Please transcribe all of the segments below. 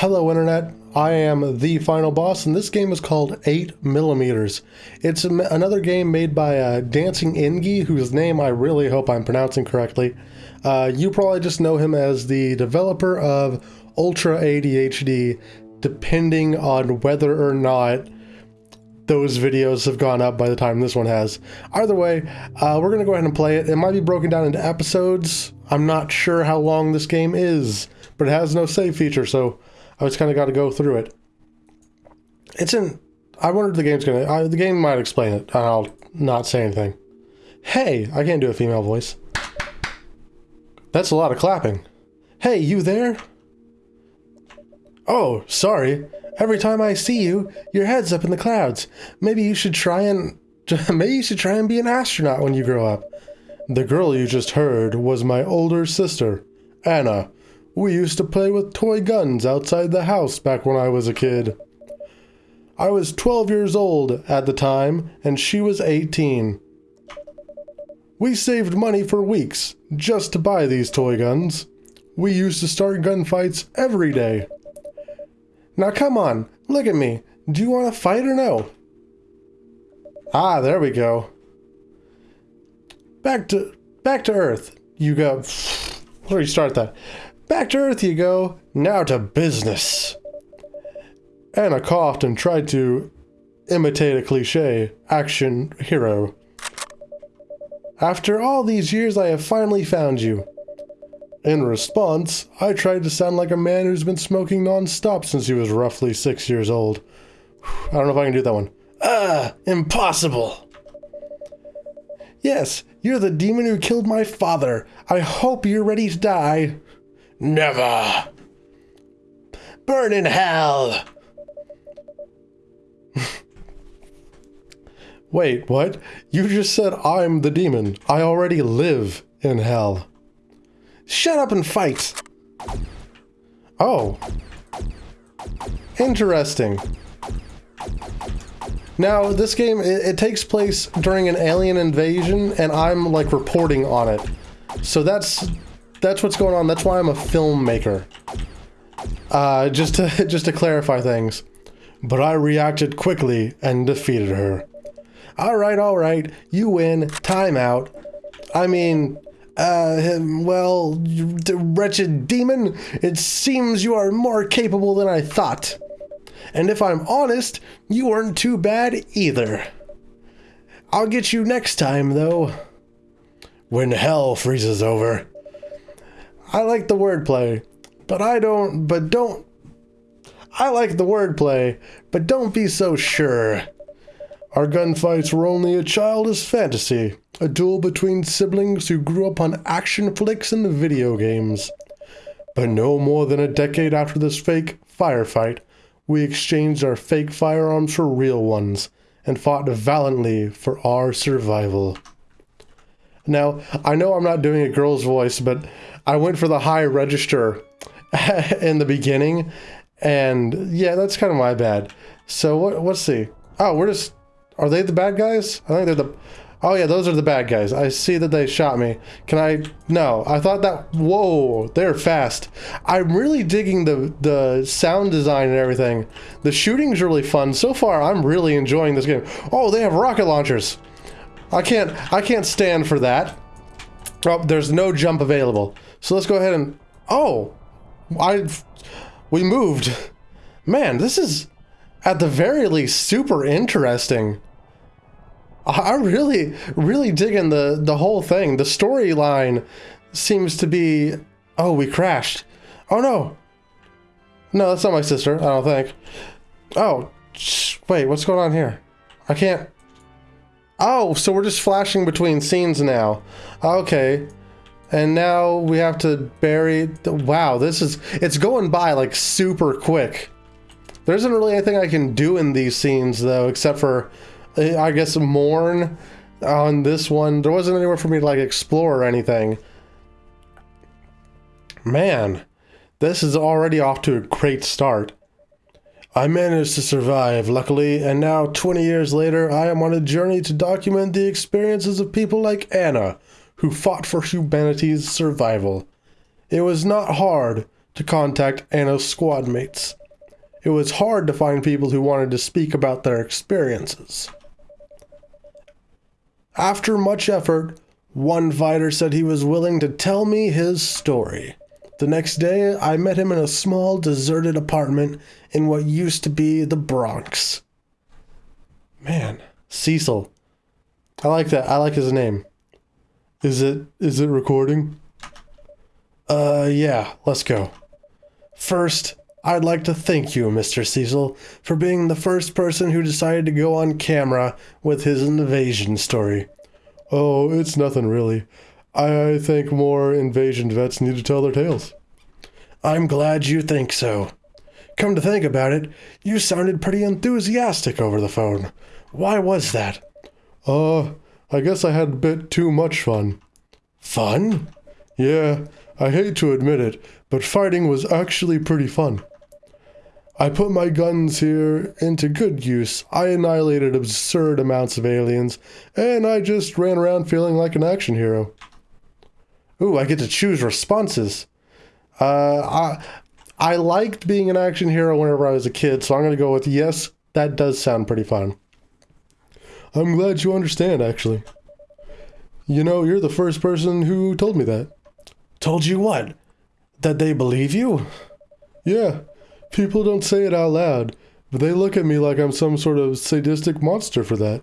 Hello Internet, I am the final boss and this game is called 8 Millimeters. It's another game made by uh, Dancing Ingi, whose name I really hope I'm pronouncing correctly. Uh, you probably just know him as the developer of Ultra ADHD, depending on whether or not those videos have gone up by the time this one has. Either way, uh, we're going to go ahead and play it. It might be broken down into episodes. I'm not sure how long this game is, but it has no save feature, so I just kind of got to go through it. It's in. I wonder if the game's gonna. Uh, the game might explain it. I'll not say anything. Hey, I can't do a female voice. That's a lot of clapping. Hey, you there? Oh, sorry. Every time I see you, your head's up in the clouds. Maybe you should try and maybe you should try and be an astronaut when you grow up. The girl you just heard was my older sister, Anna. We used to play with toy guns outside the house back when I was a kid. I was 12 years old at the time, and she was 18. We saved money for weeks just to buy these toy guns. We used to start gunfights every day. Now come on, look at me. Do you want to fight or no? Ah, there we go. Back to back to Earth. You go. Where do you start that? Back to Earth you go. Now to business. Anna coughed and tried to imitate a cliche action hero. After all these years, I have finally found you. In response, I tried to sound like a man who's been smoking non-stop since he was roughly six years old. I don't know if I can do that one. Ah, impossible! Yes, you're the demon who killed my father. I hope you're ready to die. Never! Burn in hell! Wait, what? You just said I'm the demon. I already live in hell. Shut up and fight! Oh. Interesting. Now, this game, it, it, takes place during an alien invasion, and I'm, like, reporting on it. So that's, that's what's going on. That's why I'm a filmmaker. Uh, just to, just to clarify things. But I reacted quickly and defeated her. Alright, alright, you win, time out. I mean, uh, well, wretched demon, it seems you are more capable than I thought. And if I'm honest, you weren't too bad either. I'll get you next time, though. When hell freezes over. I like the wordplay, but I don't, but don't. I like the wordplay, but don't be so sure. Our gunfights were only a childish fantasy, a duel between siblings who grew up on action flicks and video games. But no more than a decade after this fake firefight, we exchanged our fake firearms for real ones and fought valiantly for our survival. Now, I know I'm not doing a girl's voice, but I went for the high register in the beginning, and yeah, that's kind of my bad. So what? Let's see. Oh, we're just are they the bad guys? I think they're the... Oh yeah, those are the bad guys. I see that they shot me. Can I... No, I thought that... Whoa, they're fast. I'm really digging the, the sound design and everything. The shooting's really fun. So far, I'm really enjoying this game. Oh, they have rocket launchers. I can't... I can't stand for that. Oh, there's no jump available. So let's go ahead and... Oh! I... We moved. Man, this is... At the very least, super interesting. I'm really, really digging the, the whole thing. The storyline seems to be... Oh, we crashed. Oh, no. No, that's not my sister, I don't think. Oh, wait, what's going on here? I can't... Oh, so we're just flashing between scenes now. Okay. And now we have to bury... The, wow, this is... It's going by, like, super quick. There isn't really anything I can do in these scenes, though, except for eh, I guess mourn on this one. There wasn't anywhere for me to like explore or anything. Man, this is already off to a great start. I managed to survive, luckily, and now 20 years later, I am on a journey to document the experiences of people like Anna, who fought for humanity's survival. It was not hard to contact Anna's squad mates. It was hard to find people who wanted to speak about their experiences. After much effort, one fighter said he was willing to tell me his story. The next day, I met him in a small, deserted apartment in what used to be the Bronx. Man, Cecil. I like that. I like his name. Is it is it recording? Uh yeah, let's go. First, I'd like to thank you, Mr. Cecil, for being the first person who decided to go on camera with his invasion story. Oh, it's nothing really. I think more invasion vets need to tell their tales. I'm glad you think so. Come to think about it, you sounded pretty enthusiastic over the phone. Why was that? Uh, I guess I had a bit too much fun. Fun? Yeah, I hate to admit it, but fighting was actually pretty fun. I put my guns here into good use. I annihilated absurd amounts of aliens, and I just ran around feeling like an action hero. Ooh, I get to choose responses. Uh, I, I liked being an action hero whenever I was a kid, so I'm going to go with yes, that does sound pretty fun. I'm glad you understand, actually. You know, you're the first person who told me that. Told you what? That they believe you? Yeah, people don't say it out loud, but they look at me like I'm some sort of sadistic monster for that.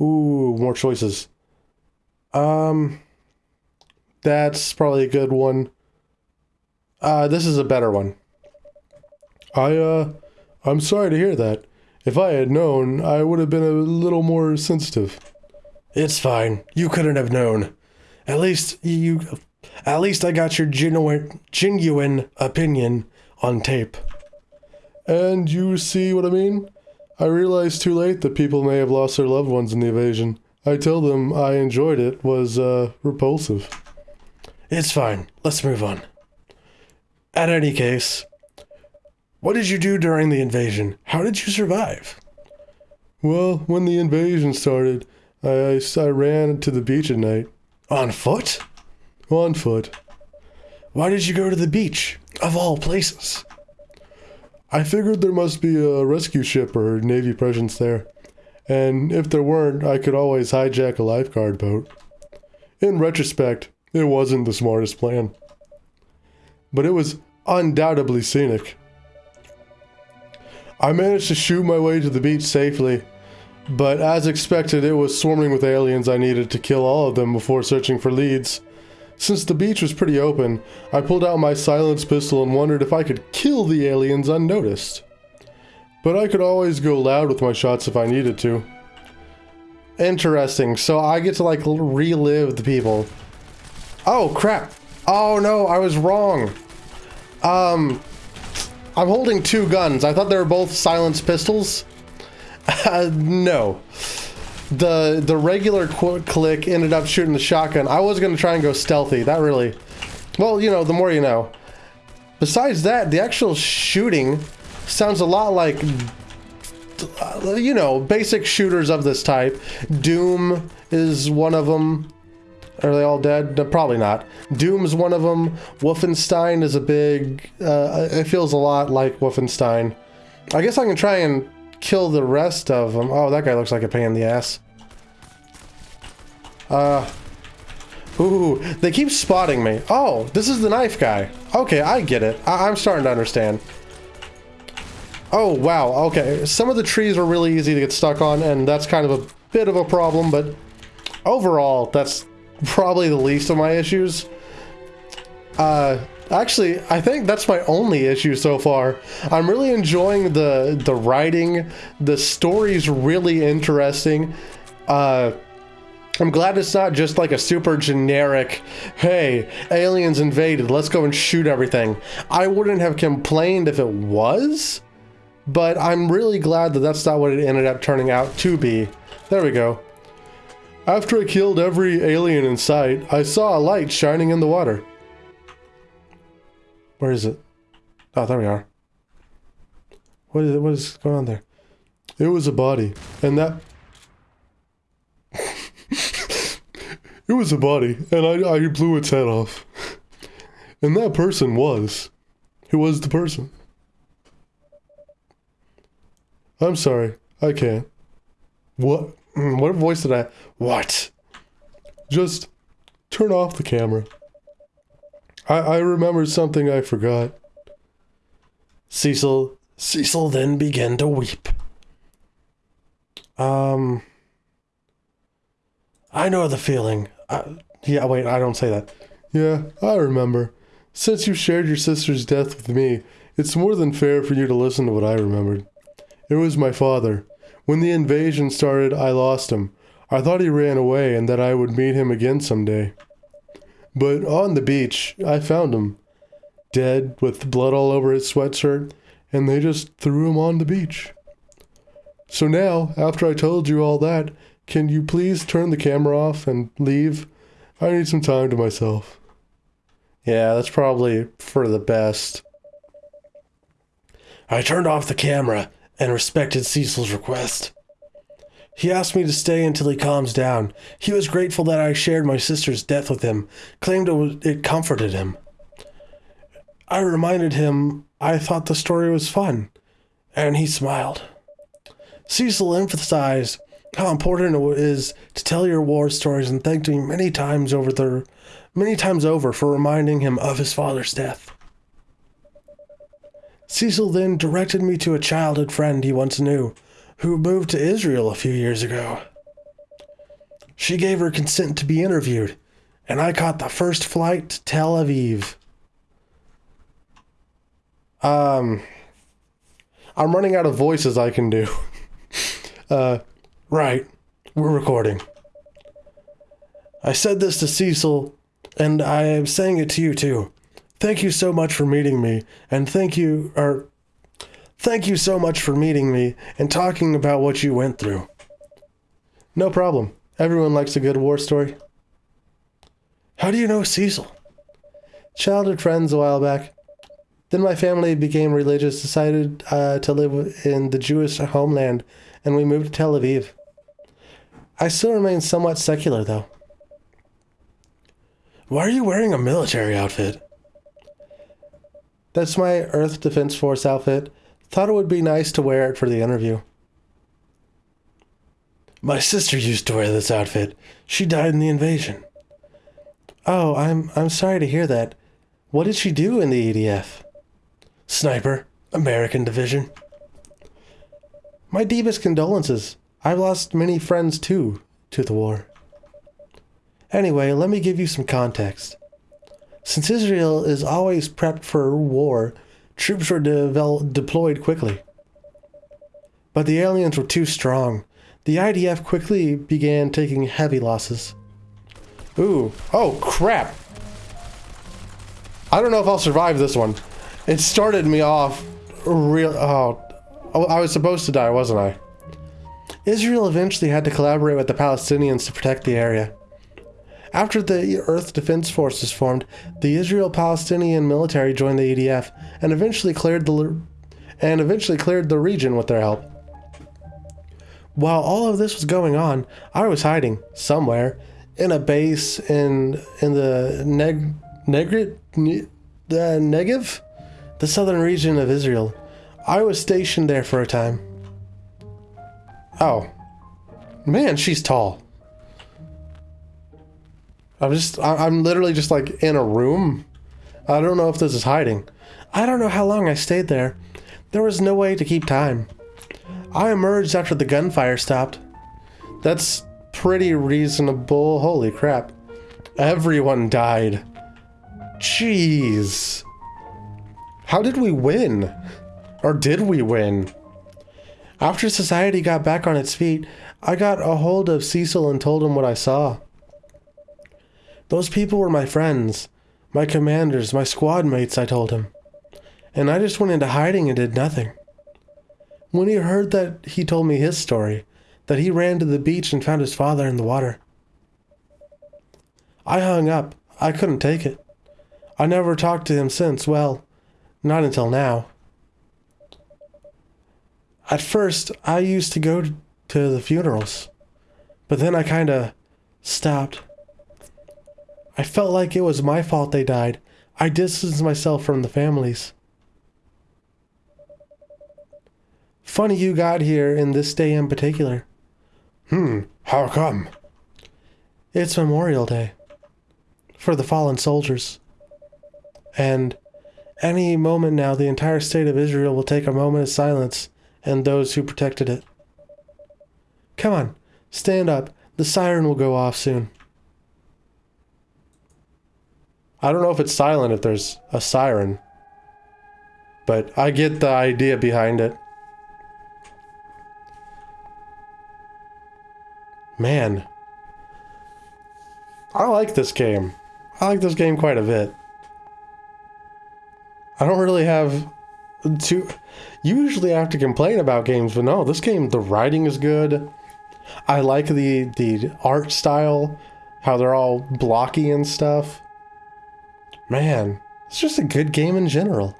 Ooh, more choices. Um, that's probably a good one. Uh, this is a better one. I, uh, I'm sorry to hear that. If I had known, I would have been a little more sensitive. It's fine. You couldn't have known. At least you, at least I got your genuine, genuine opinion on tape. And you see what I mean? I realized too late that people may have lost their loved ones in the invasion. I tell them I enjoyed it was, uh, repulsive. It's fine. Let's move on. At any case, what did you do during the invasion? How did you survive? Well, when the invasion started, I, I, I ran to the beach at night. On foot? On foot. Why did you go to the beach, of all places? I figured there must be a rescue ship or Navy presence there. And if there weren't, I could always hijack a lifeguard boat. In retrospect, it wasn't the smartest plan but it was undoubtedly scenic. I managed to shoot my way to the beach safely, but as expected, it was swarming with aliens I needed to kill all of them before searching for leads. Since the beach was pretty open, I pulled out my silenced pistol and wondered if I could kill the aliens unnoticed. But I could always go loud with my shots if I needed to. Interesting, so I get to like relive the people. Oh crap! Oh no, I was wrong! Um, I'm holding two guns. I thought they were both silenced pistols. Uh, no. The the regular click ended up shooting the shotgun. I was going to try and go stealthy. That really... Well, you know, the more you know. Besides that, the actual shooting sounds a lot like... Uh, you know, basic shooters of this type. Doom is one of them. Are they all dead? No, probably not. Doom's one of them. Wolfenstein is a big... Uh, it feels a lot like Wolfenstein. I guess I can try and kill the rest of them. Oh, that guy looks like a pain in the ass. Uh... Ooh, they keep spotting me. Oh, this is the knife guy. Okay, I get it. I I'm starting to understand. Oh, wow. Okay, some of the trees are really easy to get stuck on, and that's kind of a bit of a problem, but overall, that's probably the least of my issues. Uh, actually, I think that's my only issue so far. I'm really enjoying the the writing. The story's really interesting. Uh, I'm glad it's not just like a super generic, hey, aliens invaded, let's go and shoot everything. I wouldn't have complained if it was, but I'm really glad that that's not what it ended up turning out to be. There we go. After I killed every alien in sight, I saw a light shining in the water. Where is it? Oh, there we are. What is? What is going on there? It was a body, and that... it was a body, and I, I blew its head off. And that person was. Who was the person? I'm sorry. I can't. What? Mm, What voice did I? What? Just turn off the camera. I, I remembered something I forgot. Cecil. Cecil then began to weep. Um. I know the feeling. I, yeah, wait, I don't say that. Yeah, I remember. Since you shared your sister's death with me, it's more than fair for you to listen to what I remembered. It was my father. When the invasion started, I lost him. I thought he ran away and that I would meet him again someday. But on the beach, I found him. Dead, with blood all over his sweatshirt, and they just threw him on the beach. So now, after I told you all that, can you please turn the camera off and leave? I need some time to myself. Yeah, that's probably for the best. I turned off the camera and respected Cecil's request. He asked me to stay until he calms down. He was grateful that I shared my sister's death with him, claimed it, comforted him. I reminded him I thought the story was fun, and he smiled. Cecil emphasized how important it is to tell your war stories and thanked me many times over the many times over for reminding him of his father's death. Cecil then directed me to a childhood friend he once knew, who moved to Israel a few years ago. She gave her consent to be interviewed, and I caught the first flight to Tel Aviv. Um, I'm running out of voices I can do. uh, right, we're recording. I said this to Cecil, and I am saying it to you too. Thank you so much for meeting me, and thank you, or thank you so much for meeting me and talking about what you went through. No problem. Everyone likes a good war story. How do you know Cecil? Childhood friends a while back. Then my family became religious, decided uh, to live in the Jewish homeland, and we moved to Tel Aviv. I still remain somewhat secular, though. Why are you wearing a military outfit? That's my Earth Defense Force outfit. Thought it would be nice to wear it for the interview. My sister used to wear this outfit. She died in the invasion. Oh, I'm I'm sorry to hear that. What did she do in the EDF? Sniper, American Division. My deepest condolences. I've lost many friends too to the war. Anyway, let me give you some context. Since Israel is always prepped for war, troops were deployed quickly. But the aliens were too strong. The IDF quickly began taking heavy losses. Ooh, oh crap! I don't know if I'll survive this one. It started me off real. Oh, I was supposed to die, wasn't I? Israel eventually had to collaborate with the Palestinians to protect the area. After the Earth Defense Forces formed, the Israel-Palestinian military joined the EDF and eventually cleared the and eventually cleared the region with their help. While all of this was going on, I was hiding somewhere in a base in in the Neg Negrit Ne- the Negev, the southern region of Israel. I was stationed there for a time. Oh, man, she's tall. I'm just, I'm literally just like in a room. I don't know if this is hiding. I don't know how long I stayed there. There was no way to keep time. I emerged after the gunfire stopped. That's pretty reasonable. Holy crap. Everyone died. Jeez. How did we win? Or did we win? After society got back on its feet, I got a hold of Cecil and told him what I saw. Those people were my friends, my commanders, my squad mates, I told him. And I just went into hiding and did nothing. When he heard that, he told me his story that he ran to the beach and found his father in the water. I hung up. I couldn't take it. I never talked to him since, well, not until now. At first, I used to go to the funerals, but then I kinda stopped. I felt like it was my fault they died, I distanced myself from the families. Funny you got here in this day in particular. Hmm, how come? It's Memorial Day for the fallen soldiers. And any moment now, the entire state of Israel will take a moment of silence and those who protected it. Come on, stand up. The siren will go off soon. I don't know if it's silent if there's a siren, but I get the idea behind it. Man, I like this game. I like this game quite a bit. I don't really have to Usually I have to complain about games, but no, this game, the writing is good. I like the the art style, how they're all blocky and stuff. Man, it's just a good game in general.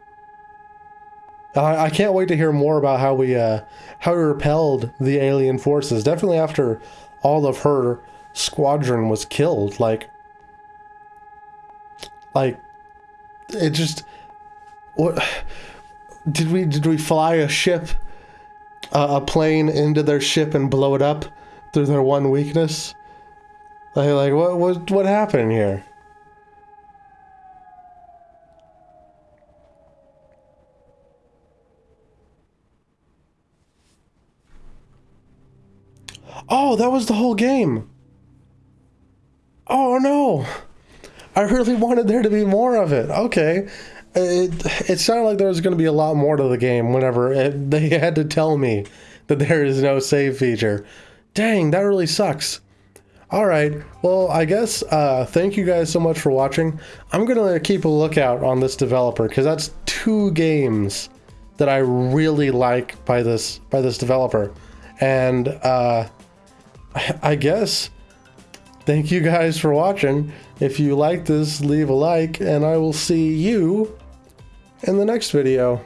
I, I can't wait to hear more about how we uh, how we repelled the alien forces. Definitely after all of her squadron was killed. Like, like it just what did we did we fly a ship uh, a plane into their ship and blow it up through their one weakness? Like, like what what what happened here? Oh, that was the whole game. Oh no. I really wanted there to be more of it. Okay. It, it sounded like there was going to be a lot more to the game whenever it, they had to tell me that there is no save feature. Dang, that really sucks. All right, well, I guess uh, thank you guys so much for watching. I'm going to keep a lookout on this developer because that's two games that I really like by this by this developer. And uh, I guess thank you guys for watching. If you like this, leave a like, and I will see you in the next video.